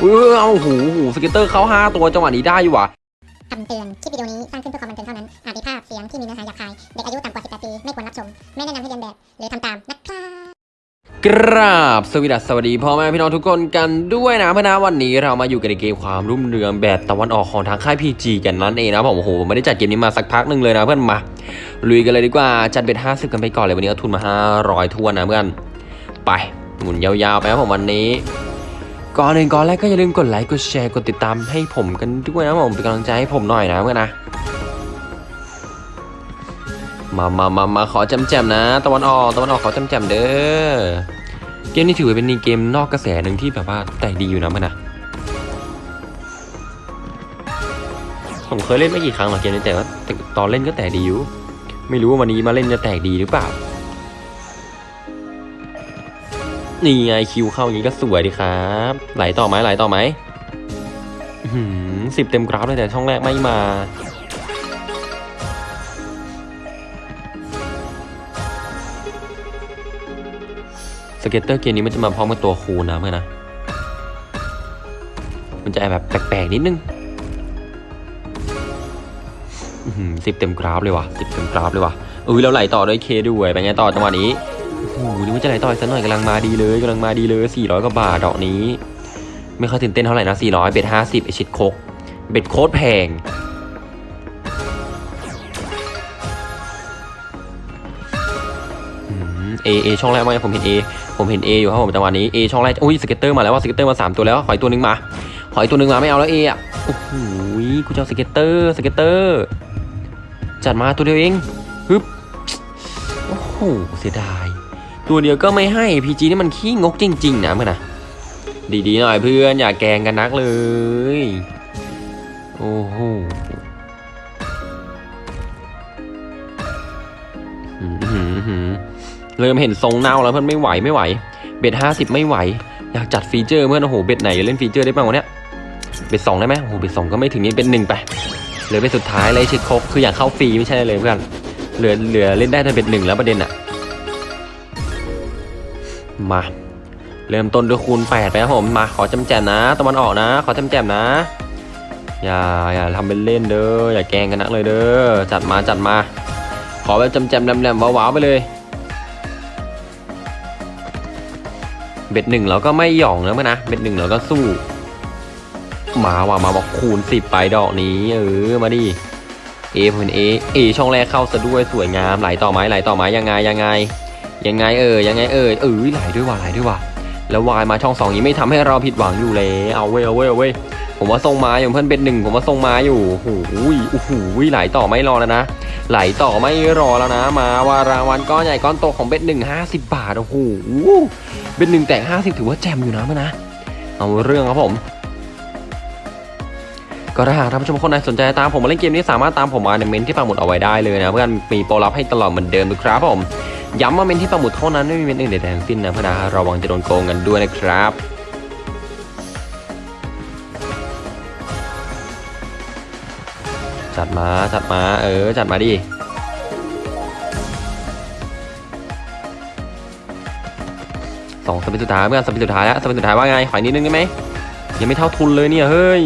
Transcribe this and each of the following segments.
เออเอาหูหู scatter เข้าห้าตัวจังหวะนี้ได้อยู่ว่ะคำเตือน คลิปวิดีโอนี้สร้างขึ้นเพื่อความบันเทิงเท่านั้น อาจมีภาพเสียงที่มีเนื้อหาหยาบคาย เด็กอายุต่ำกว่า 18 ปี ไม่ควรรับชม ไม่แนะนำให้เลียนแบบ หรือทำตามนะครับกราบสวัสดีสวัสดีพ่อแม่พี่น้องทุกคนกันด้วยนะเพื่อนนะวันนี้เรามาอยู่กันในเกมความรุ่งเรืองแบบตะวันออกของทางค่าย PG กันนั่นเองนะผมโอ้โหไม่ได้จัดเกมนี้มาสักพักหนึ่งเลยนะเพื่อนมาลุยกันเลยดีกว่าจัด bet ห้าสิบกันไปก่อนเลยวันนี้เอาทุนมาห้าร้อยถ้วนนะเพื่อนไปหมุนยาวๆไปครับผมวันนี้ ก่อนอื่นก่อนแรกก็อย่าลืมกดไลค์กดแชร์กดติดตามให้ผมกันด้วยนะผมเป็นกำลังใจให้ผมหน่อยนะเพื่อนนะมามามามาขอจำแจมนะ ตะวันออกตะวันออกขอจำแจมเด้อเกมนี้ถือว่าเป็นเกมนอกกระแสหนึ่งที่แบบว่าแต่ดีอยู่นะเพื่อนนะผมเคยเล่นไม่กี่ครั้งหรอกเกมนี้แต่ว่าแต่ตอนเล่นก็แต่ดีอยู่ไม่รู้ว่าวันนี้มาเล่นจะแตกดีหรือเปล่า นี่ไง Q เข้าอย่างนี้ก็สวยดีครับ ไหลต่อไหมไหลต่อไหมสิบเต็มกราฟเลยแต่ช่องแรกไม่มา scatter เกมนี้มันจะมาพร้อมกับตัวคูณนะเพื่อนนะ มันจะแบบแปลกๆนิดนึงสิบเต็มกราฟเลยว่ะสิบเต็มกราฟเลยว่ะเออแล้วไหลต่อด้วย K ด้วยเป็นไงต่อจังหวะนี้ โอ้โหนี่ว่าจะไหลต่ออีกสักหน่อยกำลังมาดีเลยกำลังมาดีเลยสี่ร้อยกว่าบาทดอกนี้ ไม่ค่อยตื่นเต้นเท่าไหร่นะสี่ร้อย bet ห้าสิบไอชิดโคก bet โคตรแพง A A ช่องแรกมาผมเห็น A ผมเห็น A อยู่ครับผมจังหวะนี้ A ช่องแรกอุ้ย scatter มาแล้วว่ะ scatter มาสามตัวแล้วขออีกตัวหนึ่งมาขออีกตัวหนึ่งมาไม่เอาแล้วเออะโอ้โหกูจะเอา scatter scatter จัดมาตัวเดียวเองฮึบโอ้โหเสียดาย ตัวเดียวก็ไม่ให้ PG นี่มันขี้งกจริง ๆ นะเพื่อนนะดีๆหน่อยเพื่อนอย่าแกงกันนักเลย โอ้โหเริ่มเห็นทรงเน่าแล้วเพื่อนไม่ไหวไม่ไหว bet ห้าสิบไม่ไหว อยากจัด feature เพื่อนโอ้โห bet ไหนเล่น feature ได้บ้างวะเนี้ย bet สองได้ไหมโอ้โห bet สองก็ไม่ถึงนี่ bet หนึ่งไปเหลือ bet สุดท้ายเลยชิดครบคืออยากเข้าฟรีไม่ใช่เลยเพื่อนเหลือเหลือเล่นได้แต่ bet หนึ่งแล้วประเด็นอะ มา เริ่มต้นด้วยคูณแปดไปครับผมมาขอจำแจมนะตะวันออกนะ ขอจำแจมนะ อย่าอย่าทำเป็นเล่นเด้ออย่าแกงกันนักเลยเด้อจัดมาจัดมา ขอแบบจำแจมแหลมๆว้าวๆไปเลยเบ็ดหนึ่งเราก็ไม่หย่องแล้วมั้ยนะ เบ็ดหนึ่งเราก็สู้ มาว่ะมาบอกคูณสิบไปดอกนี้ เออมาดิเอผมเห็นเอเอช่องแรกเข้าซะด้วยสวยงามไหลต่อไหมไหลต่อไหมยังไงยังไง ยังไงเออยังไงเออเออไหลด้วยว่ะไหลด้วยว่ะแล้ววายมาช่องสองนี้ไม่ทำให้เราผิดหวังอยู่เลยเอาเว้ยเอาเว้ยเอาเว้ยผมว่าทรงมาอยู่เพื่อนเบ็ดหนึ่งผมว่าทรงมาอยู่โอ้โหโอ้โหไหลต่อไม่รอแล้วนะ ไหลต่อไม่รอแล้วนะ มาว่ารางวัลก้อนใหญ่ก้อนโตของเบ็ดหนึ่งห้าสิบบาทโอ้โหเป็นหนึ่งแตกห้าสิบถือว่าแจมอยู่นะมันนะเอาเรื่องครับผมก็ถ้าหากท่านผู้ชมคนไหนสนใจตามผมมาเล่นเกมนี้สามารถตามผมมาในเมนที่ปักหมดเอาไว้ได้เลยนะเพื่อนมีโปรลับให้ตลอดเหมือนเดิมด้วยครับผม ย้ำว่าเมนที่ปักหมุดเท่านั้นไม่มีเมนอื่นใดทั้งสิ้นนะเพื่อนะระวังจะโดนโกงกันด้วยนะครับจัดมาจัดมาเออจัดมาดิสองสเปนสุดท้ายเพื่อนสเปนสุดท้ายแล้วสเปนสุดท้ายว่าไงขออีกนิดนึงได้ไหมยังไม่เท่าทุนเลยเนี่ยเฮ้ย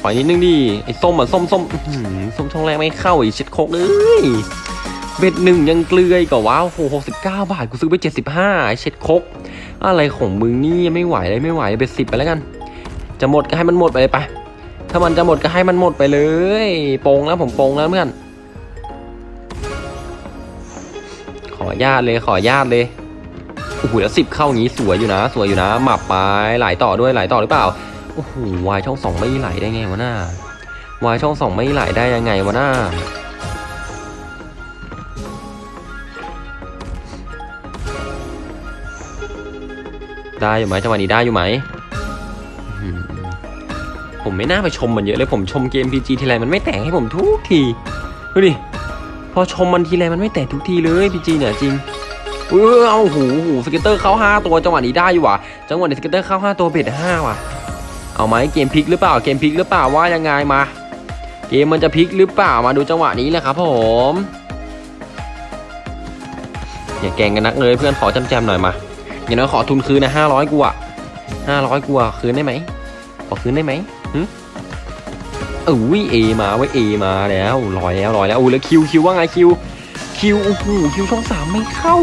ขออีกนิดนึงดิไอ้ส้มอะส้มส้มส้มช่องแรกไม่เข้าอีกชิดโคกเลย เบ็ดหนึ่งยังเกลือกว่าว้าวโหหกสิบเก้าบาท กูซื้อไปเจ็ดสิบห้าไอเช็ดคก อะไรของมึงนี่ไม่ไหวเลยไม่ไหวเบ็ดสิบไปแล้วกัน จะหมดก็ให้มันหมดไปเลยไป ถ้ามันจะหมดก็ให้มันหมดไปเลยโปงแล้วผมโปงแล้วเพื่อน ขอญาตเลยขอญาตเลยโอ้โหแล้วสิบเข้าอย่างนี้สวยอยู่นะ สวยอยู่นะ หมับไปไหลต่อด้วยไหลต่อหรือเปล่าโอ้โหวายช่องสองไม่ไหลได้ไงวะหน้าวายช่องสองไม่ไหลได้ยังไงวะหน้า ได้อยู่ไหมจังหวะนี้ได้อยู่ไหมผมไม่น่าไปชมมันเยอะเลยผมชมเกม PG ทีไรมันไม่แตกให้ผมทุกทีดูดิพอชมมันทีไรมันไม่แตกทุกทีเลย PG เนี่ยจริงเออเอาหูหู scatter เข้าห้าตัวจังหวะนี้ได้อยู่ว่ะจังหวะนี้ scatter เข้าห้าตัว bet ห้าว่ะเอาไหมเกมพลิกหรือเปล่าเกมพลิกหรือเปล่าว่ายังไงมา เกมมันจะพลิกหรือเปล่ามาดูจังหวะนี้แหละครับผมอย่าแกงกันนักเลยเพื่อนขอจำแจมหน่อยมา อย่างน้อยขอทุนคืนนะห้าร้อยกูอะห้าร้อยกูอะคืนได้ไหมขอคืนได้ไหมหึเอ้ย A มาเว้ย A มาแล้วลอยแล้วลอยแล้วอู้แล้ว Q Q ว่าไง Q Q โอ้โห Q ช่องสามไม่เข้า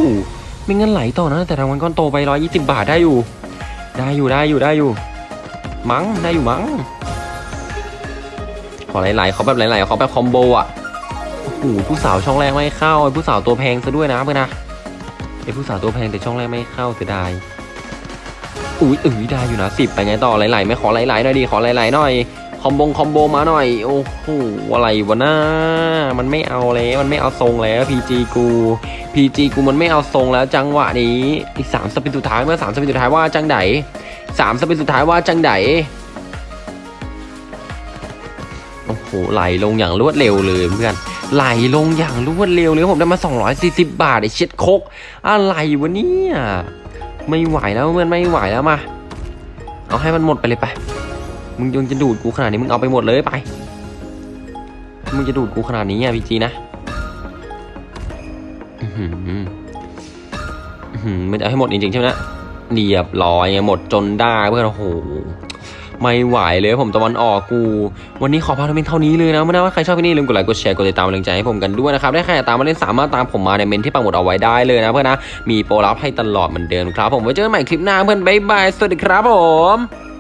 ไม่งั้นไหลต่อนะ แต่รางวัลก้อนโตไปร้อยยี่สิบบาทได้อยู่ ได้อยู่ได้อยู่ได้อยู่ มั้งได้อยู่มั้งขอไหลๆขอแบบไหลๆขอแบบ combo อะโอ้โหผู้สาวช่องแรกไม่เข้าไอ้ผู้สาวตัวแพงซะด้วยนะเพื่อนนะ ไอ้ผู้สาวตัวแพงแต่ช่องแรกไม่เข้าเสียดาย อุ้ยเอ้ยได้อยู่นะสิบไปไงต่อไหลๆไม่ขอไหลๆหน่อยดิขอไหลๆหน่อยคอมบงคอมโบมาหน่อย โอ้โหอะไรวะน้ามันไม่เอาแล้วมันไม่เอาทรงแล้วพีจีกูพีจีกูมันไม่เอาทรงแล้วจังหวะนี้อีกสามสปินสุดท้ายเมื่อสามสปินสุดท้ายว่าจังไดสามสปินสุดท้ายว่าจังไดโอ้โหไหลลงอย่างรวดเร็วเลยเพื่อน ไหลลงอย่างรวดเร็วเลยผมได้มา 240 บาทไอ้เช็ดคก อะไรวะเนี่ยไม่ไหวแล้วเพื่อนไม่ไหวแล้วมา เอาให้มันหมดไปเลยไป มึงยังจะดูดกูขนาดนี้มึงเอาไปหมดเลยไป มึงจะดูดกูขนาดนี้อะพี่จีนะอื้อหืออื้อหือมันจะเอาให้หมดจริงๆใช่ไหมนะเรียบร้อยไงหมดจนได้เพื่อนโอ้โห ไม่ไหวเลยผมตะวันออกกู วันนี้ขอพาทุกเมนเท่านี้เลยนะไม่ได้ว่าใครชอบที่นี่ลืมกดไลค์กดแชร์กดติดตามเป็นกำลังใจให้ผมกันด้วยนะครับได้ใครอยากตามมาเล่นสามารถตามผมมาในเม้นที่ปักหมุดเอาไว้ได้เลยนะเพื่อนนะมีโปรลับให้ตลอดเหมือนเดิมครับผมไว้เจอกันใหม่คลิปหน้าเพื่อนบ๊ายบายสวัสดีครับผม